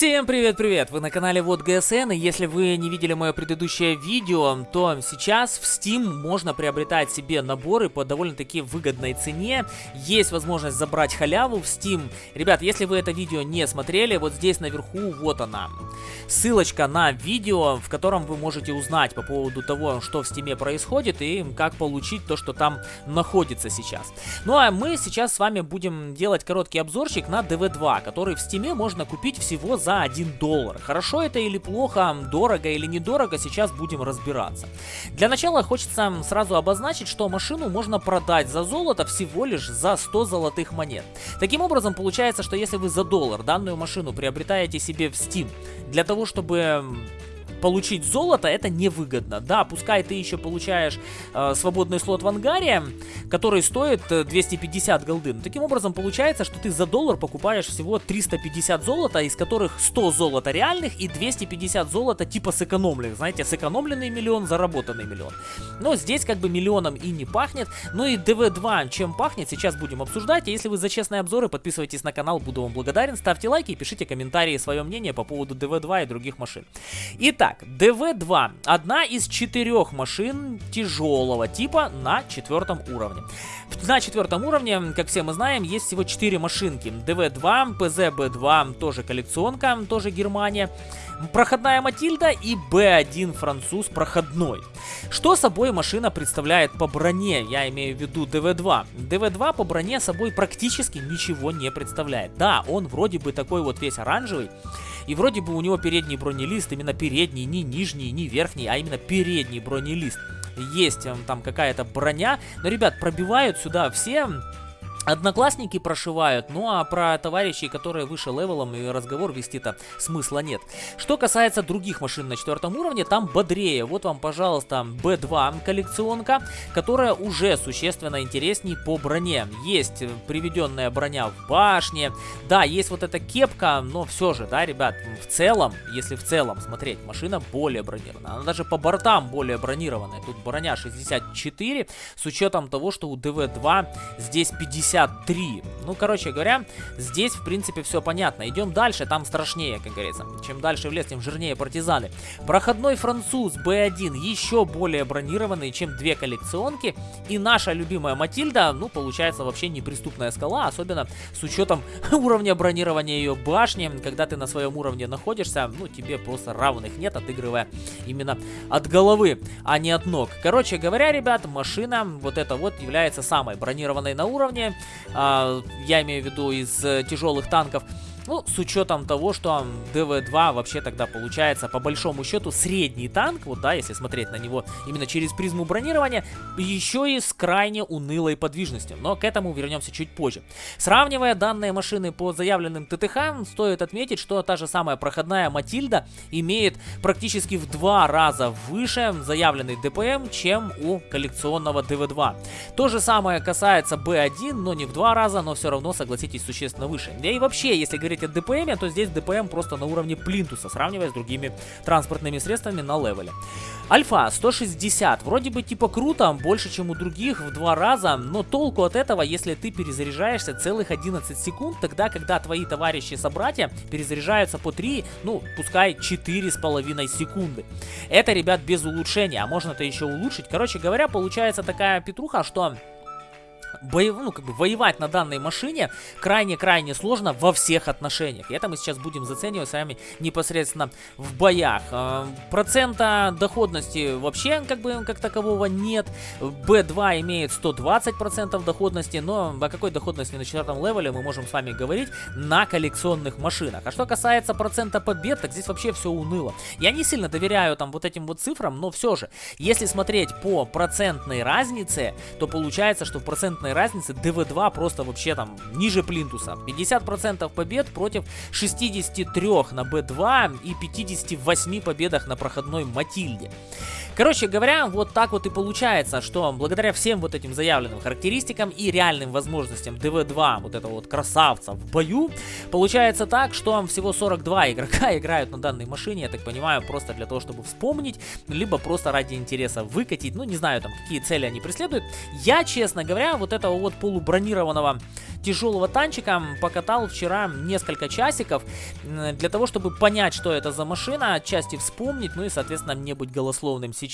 Всем привет-привет! Вы на канале Вот ГСН, и если вы не видели мое предыдущее видео, то сейчас в Steam можно приобретать себе наборы по довольно-таки выгодной цене. Есть возможность забрать халяву в Steam. Ребят, если вы это видео не смотрели, вот здесь наверху вот она. Ссылочка на видео, в котором вы можете узнать по поводу того, что в Steam происходит и как получить то, что там находится сейчас. Ну а мы сейчас с вами будем делать короткий обзорчик на DV2, который в Steam можно купить всего за 1 доллар. Хорошо это или плохо, дорого или недорого, сейчас будем разбираться. Для начала хочется сразу обозначить, что машину можно продать за золото всего лишь за 100 золотых монет. Таким образом, получается, что если вы за доллар данную машину приобретаете себе в Steam, для того, чтобы получить золото, это невыгодно. Да, пускай ты еще получаешь э, свободный слот в ангаре, который стоит 250 э, голды. Но таким образом получается, что ты за доллар покупаешь всего 350 золота, из которых 100 золота реальных и 250 золота типа сэкономленных. Знаете, сэкономленный миллион, заработанный миллион. Но здесь как бы миллионом и не пахнет. Ну и DV2 чем пахнет, сейчас будем обсуждать. Если вы за честные обзоры, подписывайтесь на канал, буду вам благодарен. Ставьте лайки и пишите комментарии, свое мнение по поводу DV2 и других машин. Итак, Итак, ДВ-2. Одна из четырех машин тяжелого типа на четвертом уровне. На четвертом уровне, как все мы знаем, есть всего 4 машинки. ДВ-2, ПЗ-Б2, тоже коллекционка, тоже Германия. Проходная Матильда и Б1 француз проходной. Что собой машина представляет по броне? Я имею в виду ДВ-2. ДВ-2 по броне собой практически ничего не представляет. Да, он вроде бы такой вот весь оранжевый. И вроде бы у него передний бронелист, именно передний, не нижний, не верхний, а именно передний бронелист. Есть эм, там какая-то броня, но, ребят, пробивают сюда все Одноклассники прошивают, ну а про товарищей, которые выше левелом и разговор вести-то смысла нет. Что касается других машин на четвертом уровне, там бодрее. Вот вам, пожалуйста, B2 коллекционка, которая уже существенно интересней по броне. Есть приведенная броня в башне, да, есть вот эта кепка, но все же, да, ребят, в целом, если в целом смотреть, машина более бронированная. Она даже по бортам более бронированная. Тут броня 64, с учетом того, что у DV2 здесь 50 63. Ну, короче говоря, здесь, в принципе, все понятно. Идем дальше, там страшнее, как говорится. Чем дальше в лес, тем жирнее партизаны. Проходной француз B1 еще более бронированный, чем две коллекционки. И наша любимая Матильда, ну, получается вообще неприступная скала, особенно с учетом уровня бронирования ее башни. Когда ты на своем уровне находишься, ну, тебе просто равных нет, отыгрывая именно от головы, а не от ног. Короче говоря, ребят, машина вот эта вот является самой бронированной на уровне я имею в виду из э, тяжелых танков, ну, с учетом того, что ДВ-2 вообще тогда получается, по большому счету, средний танк, вот, да, если смотреть на него именно через призму бронирования, еще и с крайне унылой подвижностью. Но к этому вернемся чуть позже. Сравнивая данные машины по заявленным ТТХ, стоит отметить, что та же самая проходная Матильда имеет практически в два раза выше заявленный ДПМ, чем у коллекционного ДВ-2. То же самое касается Б1, но не в два раза, но все равно, согласитесь, существенно выше. Да и вообще, если говорить говорить о ДПМ, то здесь ДПМ просто на уровне плинтуса, сравнивая с другими транспортными средствами на левеле. Альфа 160, вроде бы типа круто, больше чем у других в два раза, но толку от этого, если ты перезаряжаешься целых 11 секунд, тогда, когда твои товарищи-собратья перезаряжаются по 3, ну, пускай 4,5 секунды. Это, ребят, без улучшения, а можно это еще улучшить. Короче говоря, получается такая петруха, что боев, ну, как бы воевать на данной машине крайне-крайне сложно во всех отношениях. И это мы сейчас будем заценивать с вами непосредственно в боях. Э, процента доходности вообще как бы как такового нет. B2 имеет 120% доходности, но о какой доходности на четвертом левеле мы можем с вами говорить на коллекционных машинах. А что касается процента побед, так здесь вообще все уныло. Я не сильно доверяю там вот этим вот цифрам, но все же, если смотреть по процентной разнице, то получается, что в процентной разницы ДВ-2 просто вообще там ниже плинтуса. 50% побед против 63 на Б2 и 58 победах на проходной Матильде. Короче говоря, вот так вот и получается, что благодаря всем вот этим заявленным характеристикам и реальным возможностям ДВ-2, вот этого вот красавца в бою, получается так, что всего 42 игрока играют на данной машине, я так понимаю, просто для того, чтобы вспомнить, либо просто ради интереса выкатить, ну не знаю там, какие цели они преследуют. Я, честно говоря, вот этого вот полубронированного тяжелого танчика покатал вчера несколько часиков для того, чтобы понять, что это за машина, отчасти вспомнить, ну и, соответственно, не быть голословным сейчас.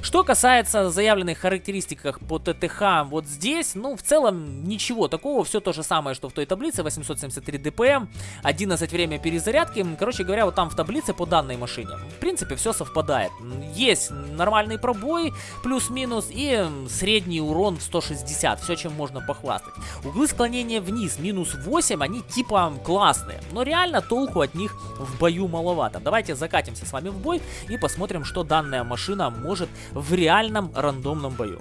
Что касается заявленных характеристик по ТТХ вот здесь, ну, в целом ничего такого, все то же самое, что в той таблице, 873 ДПМ, 11 время перезарядки, короче говоря, вот там в таблице по данной машине. В принципе, все совпадает. Есть нормальный пробой, плюс-минус, и средний урон в 160, все, чем можно похвастать. Углы склонения вниз, минус 8, они типа классные, но реально толку от них в бою маловато. Давайте закатимся с вами в бой и посмотрим, что данная машина может в реальном рандомном бою.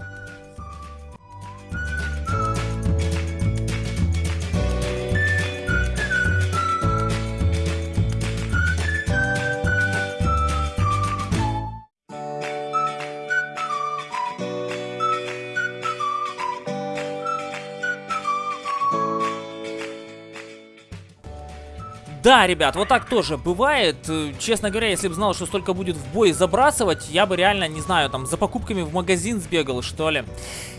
Да, ребят, вот так тоже бывает. Э, честно говоря, если бы знал, что столько будет в бой забрасывать, я бы реально, не знаю, там, за покупками в магазин сбегал, что ли.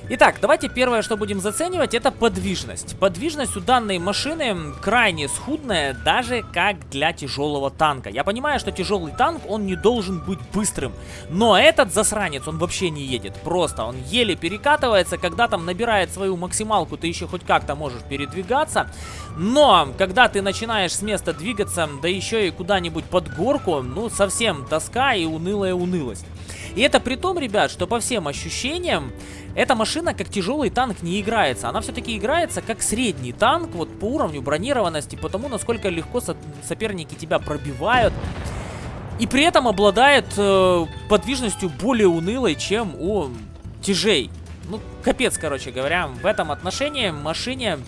Итак, давайте первое, что будем заценивать, это подвижность. Подвижность у данной машины крайне схудная, даже как для тяжелого танка. Я понимаю, что тяжелый танк, он не должен быть быстрым. Но этот засранец, он вообще не едет. Просто он еле перекатывается, когда там набирает свою максималку, ты еще хоть как-то можешь передвигаться. Но, когда ты начинаешь с места двигаться, да еще и куда-нибудь под горку, ну, совсем тоска и унылая унылость. И это при том, ребят, что по всем ощущениям, эта машина как тяжелый танк не играется. Она все-таки играется как средний танк, вот по уровню бронированности, потому насколько легко со соперники тебя пробивают. И при этом обладает э, подвижностью более унылой, чем у тяжей. Ну, капец, короче говоря. В этом отношении машине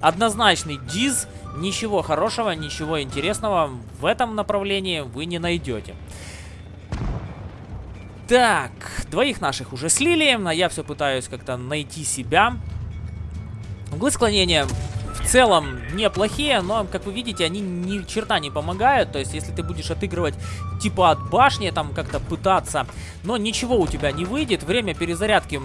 однозначный диз. Ничего хорошего, ничего интересного в этом направлении вы не найдете. Так, двоих наших уже слили, а я все пытаюсь как-то найти себя. Углы склонения в целом неплохие, но, как вы видите, они ни черта не помогают. То есть, если ты будешь отыгрывать типа от башни, там как-то пытаться, но ничего у тебя не выйдет. Время перезарядки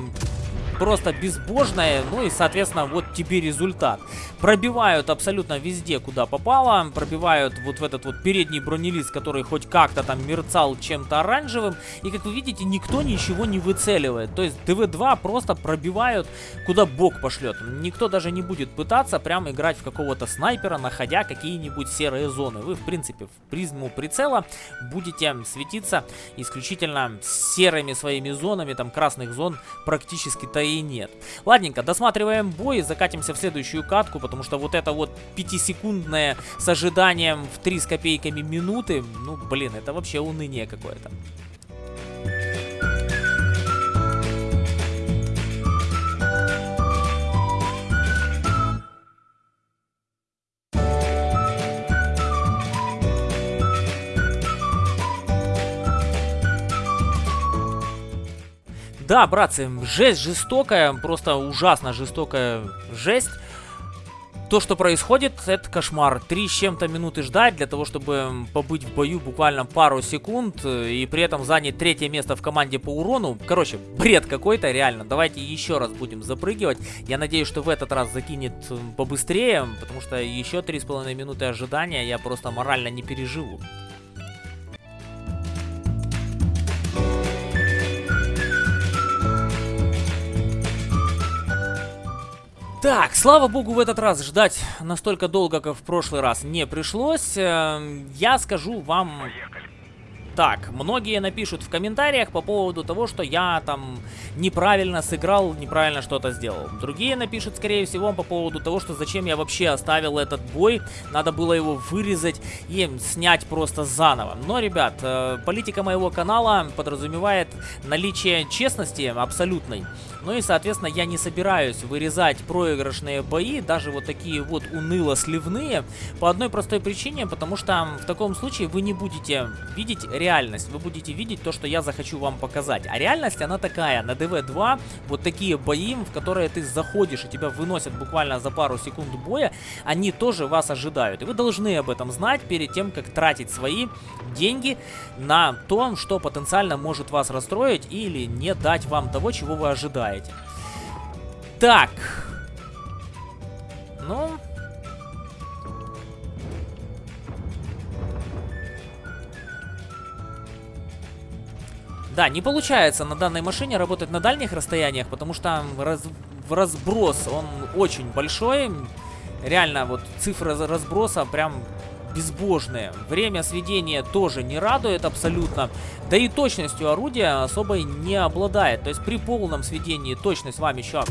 просто безбожное, ну и, соответственно, вот тебе результат. Пробивают абсолютно везде, куда попало, пробивают вот в этот вот передний бронелист, который хоть как-то там мерцал чем-то оранжевым, и, как вы видите, никто ничего не выцеливает. То есть ДВ-2 просто пробивают, куда бог пошлет. Никто даже не будет пытаться прям играть в какого-то снайпера, находя какие-нибудь серые зоны. Вы, в принципе, в призму прицела будете светиться исключительно серыми своими зонами, там красных зон практически-то и нет. Ладненько, досматриваем бой, закатимся в следующую катку, потому что вот это вот пятисекундное с ожиданием в 3 с копейками минуты, ну, блин, это вообще уныние какое-то. Да, братцы, жесть жестокая, просто ужасно жестокая жесть. То, что происходит, это кошмар. Три с чем-то минуты ждать для того, чтобы побыть в бою буквально пару секунд э, и при этом занять третье место в команде по урону. Короче, бред какой-то, реально. Давайте еще раз будем запрыгивать. Я надеюсь, что в этот раз закинет побыстрее, потому что еще три с половиной минуты ожидания я просто морально не переживу. Так, слава богу, в этот раз ждать настолько долго, как в прошлый раз, не пришлось. Эм, я скажу вам... Так, многие напишут в комментариях по поводу того, что я там неправильно сыграл, неправильно что-то сделал. Другие напишут, скорее всего, по поводу того, что зачем я вообще оставил этот бой. Надо было его вырезать и снять просто заново. Но, ребят, э, политика моего канала подразумевает наличие честности абсолютной. Ну и, соответственно, я не собираюсь вырезать проигрышные бои, даже вот такие вот уныло-сливные, по одной простой причине, потому что в таком случае вы не будете видеть реальность, вы будете видеть то, что я захочу вам показать. А реальность, она такая, на ДВ-2 вот такие бои, в которые ты заходишь и тебя выносят буквально за пару секунд боя, они тоже вас ожидают. И вы должны об этом знать перед тем, как тратить свои деньги на то, что потенциально может вас расстроить или не дать вам того, чего вы ожидаете. Так. Ну... Да, не получается на данной машине работать на дальних расстояниях, потому что раз, разброс, он очень большой. Реально, вот цифры разброса прям безбожные. Время сведения тоже не радует абсолютно. Да и точностью орудия особо не обладает. То есть при полном сведении точность вам еще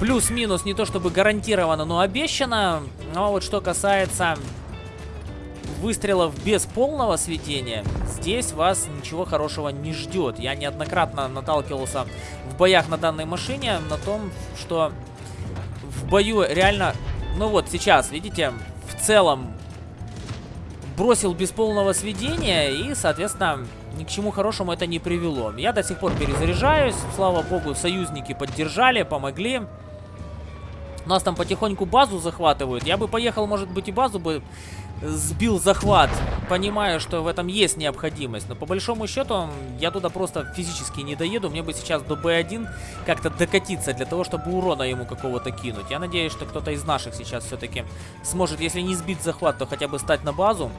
плюс-минус не то чтобы гарантировано, но обещано. Но вот что касается выстрелов без полного сведения, здесь вас ничего хорошего не ждет. Я неоднократно наталкивался в боях на данной машине на том, что в бою реально... Ну вот сейчас, видите, в целом бросил без полного сведения и, соответственно, ни к чему хорошему это не привело. Я до сих пор перезаряжаюсь, слава богу, союзники поддержали, помогли. Нас там потихоньку базу захватывают. Я бы поехал, может быть, и базу бы сбил захват, понимая, что в этом есть необходимость. Но по большому счету я туда просто физически не доеду. Мне бы сейчас до Б1 как-то докатиться для того, чтобы урона ему какого-то кинуть. Я надеюсь, что кто-то из наших сейчас все-таки сможет, если не сбить захват, то хотя бы стать на базу.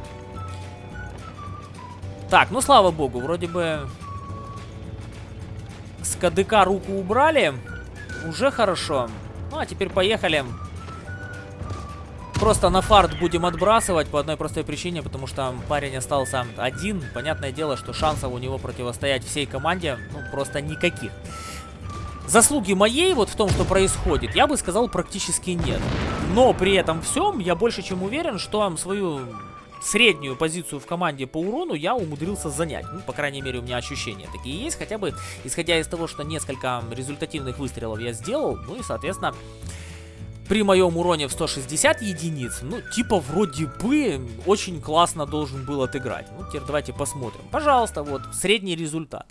Так, ну слава богу, вроде бы с КДК руку убрали. Уже хорошо. Ну а теперь поехали. Просто на фарт будем отбрасывать по одной простой причине, потому что парень остался один. Понятное дело, что шансов у него противостоять всей команде, ну, просто никаких. Заслуги моей вот в том, что происходит, я бы сказал, практически нет. Но при этом всем я больше чем уверен, что свою среднюю позицию в команде по урону я умудрился занять. Ну, по крайней мере, у меня ощущения такие есть. Хотя бы, исходя из того, что несколько результативных выстрелов я сделал, ну и, соответственно, при моем уроне в 160 единиц, ну, типа, вроде бы, очень классно должен был отыграть. Ну, теперь давайте посмотрим. Пожалуйста, вот, средний результат.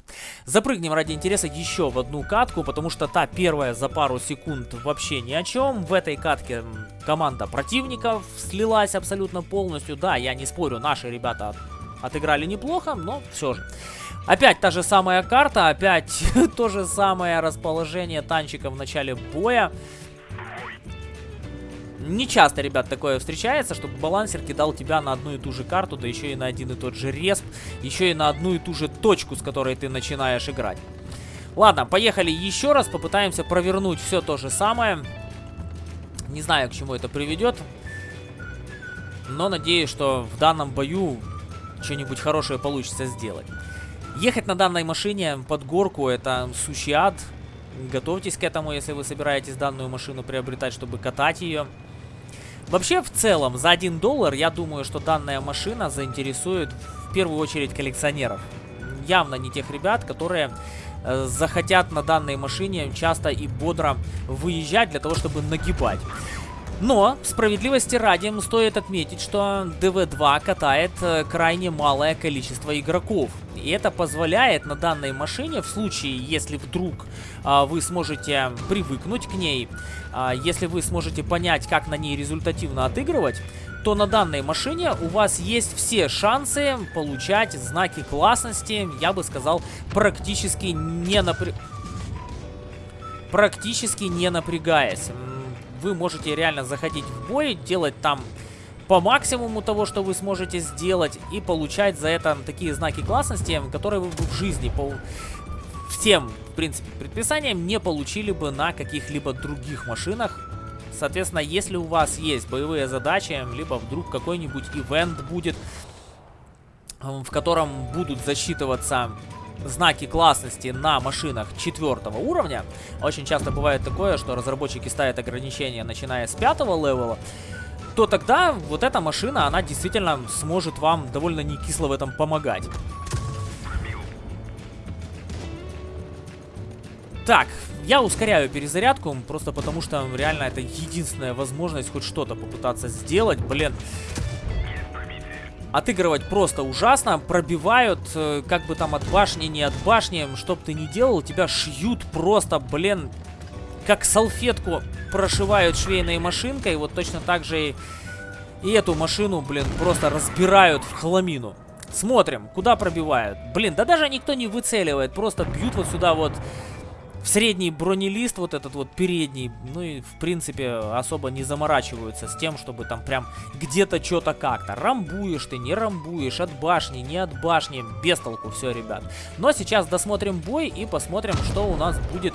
Запрыгнем ради интереса еще в одну катку, потому что та первая за пару секунд вообще ни о чем. В этой катке команда противников слилась абсолютно полностью. Да, я не спорю, наши ребята отыграли неплохо, но все же. Опять та же самая карта, опять то же самое расположение танчика в начале боя. Не часто, ребят, такое встречается, чтобы балансер кидал тебя на одну и ту же карту, да еще и на один и тот же респ, еще и на одну и ту же точку, с которой ты начинаешь играть. Ладно, поехали еще раз, попытаемся провернуть все то же самое. Не знаю, к чему это приведет, но надеюсь, что в данном бою что-нибудь хорошее получится сделать. Ехать на данной машине под горку это сущий ад. Готовьтесь к этому, если вы собираетесь данную машину приобретать, чтобы катать ее. Вообще, в целом, за 1 доллар, я думаю, что данная машина заинтересует в первую очередь коллекционеров. Явно не тех ребят, которые э, захотят на данной машине часто и бодро выезжать для того, чтобы нагибать. Но, справедливости ради, стоит отметить, что DV2 катает э, крайне малое количество игроков. И это позволяет на данной машине, в случае, если вдруг а, вы сможете привыкнуть к ней, а, если вы сможете понять, как на ней результативно отыгрывать, то на данной машине у вас есть все шансы получать знаки классности, я бы сказал, практически не напря... практически не напрягаясь вы можете реально заходить в бой, делать там по максимуму того, что вы сможете сделать, и получать за это такие знаки классности, которые вы в жизни по всем, в принципе, предписаниям не получили бы на каких-либо других машинах. Соответственно, если у вас есть боевые задачи, либо вдруг какой-нибудь ивент будет, в котором будут засчитываться знаки классности на машинах четвертого уровня. Очень часто бывает такое, что разработчики ставят ограничения, начиная с пятого левела, то тогда вот эта машина, она действительно сможет вам довольно не кисло в этом помогать. Так, я ускоряю перезарядку, просто потому что реально это единственная возможность хоть что-то попытаться сделать. Блин, Отыгрывать просто ужасно, пробивают, э, как бы там от башни, не от башни, что бы ты ни делал, тебя шьют просто, блин, как салфетку прошивают швейной машинкой, вот точно так же и, и эту машину, блин, просто разбирают в хламину. Смотрим, куда пробивают. Блин, да даже никто не выцеливает, просто бьют вот сюда вот средний бронелист, вот этот вот передний, ну и в принципе особо не заморачиваются с тем, чтобы там прям где-то что-то как-то. Рамбуешь ты, не рамбуешь, от башни, не от башни, без толку все, ребят. Но сейчас досмотрим бой и посмотрим, что у нас будет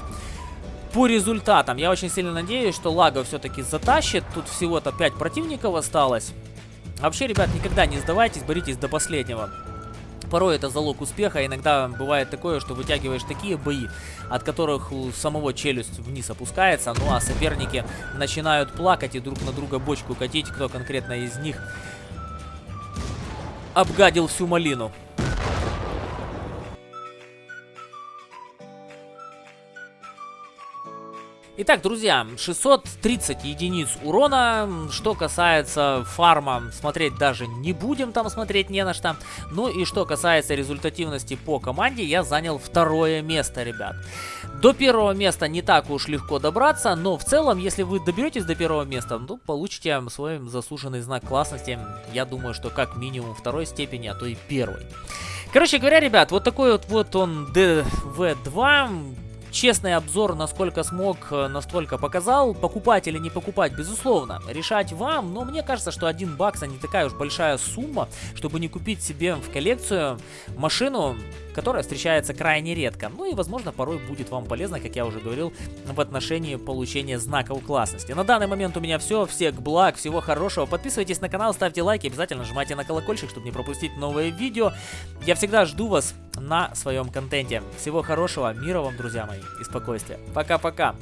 по результатам. Я очень сильно надеюсь, что Лага все-таки затащит. Тут всего-то 5 противников осталось. Вообще, ребят, никогда не сдавайтесь, боритесь до последнего. Порой это залог успеха, иногда бывает такое, что вытягиваешь такие бои, от которых у самого челюсть вниз опускается, ну а соперники начинают плакать и друг на друга бочку катить, кто конкретно из них обгадил всю малину. Итак, друзья, 630 единиц урона. Что касается фарма, смотреть даже не будем, там смотреть не на что. Ну и что касается результативности по команде, я занял второе место, ребят. До первого места не так уж легко добраться, но в целом, если вы доберетесь до первого места, ну, получите свой заслуженный знак классности. Я думаю, что как минимум второй степени, а то и первой. Короче говоря, ребят, вот такой вот, вот он DV2 Честный обзор, насколько смог, э, настолько показал. Покупать или не покупать, безусловно, решать вам. Но мне кажется, что 1 бакс, а не такая уж большая сумма, чтобы не купить себе в коллекцию машину, которая встречается крайне редко. Ну и, возможно, порой будет вам полезно, как я уже говорил, в отношении получения знаков классности. На данный момент у меня все. Всех благ, всего хорошего. Подписывайтесь на канал, ставьте лайки, обязательно нажимайте на колокольчик, чтобы не пропустить новые видео. Я всегда жду вас на своем контенте. Всего хорошего, мира вам, друзья мои, и спокойствия. Пока-пока.